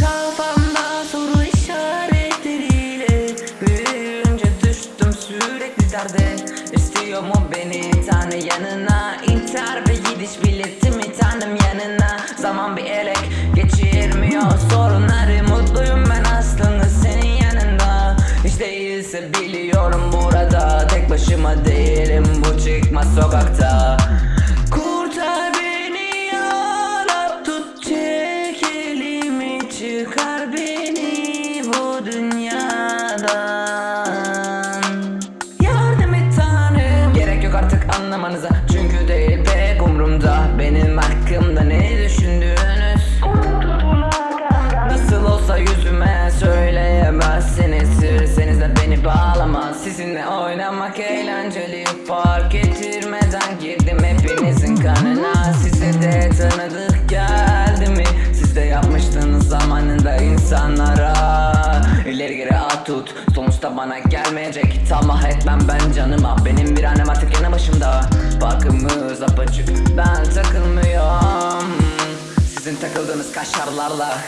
Kafamda soru işaretleriyle Büyüyünce düştüm sürekli derde. İstiyor mu beni? Tanı yanına İntihar ve gidiş biletimi tanım yanına. Zaman bir elek başıma değilim bu çıkmaz sokakta. Kurtar beni ya tut çek elimi çıkar beni bu dünyadan. Yardım et tanrım. Gerek yok artık anlamanıza Sizinle oynamak eğlenceli. Fark ettirmeden girdim hepinizin kanına. Size de tanıdık geldi mi? Siz de yapmıştınız zamanında insanlara. İleri geri at tut. Sonuçta bana gelmeyecek. Tamah etmem ben canıma. Benim bir annem artık yanı başımda. Farkımız apaçık Ben takılmıyorum. Sizin takıldığınız kaşarlarla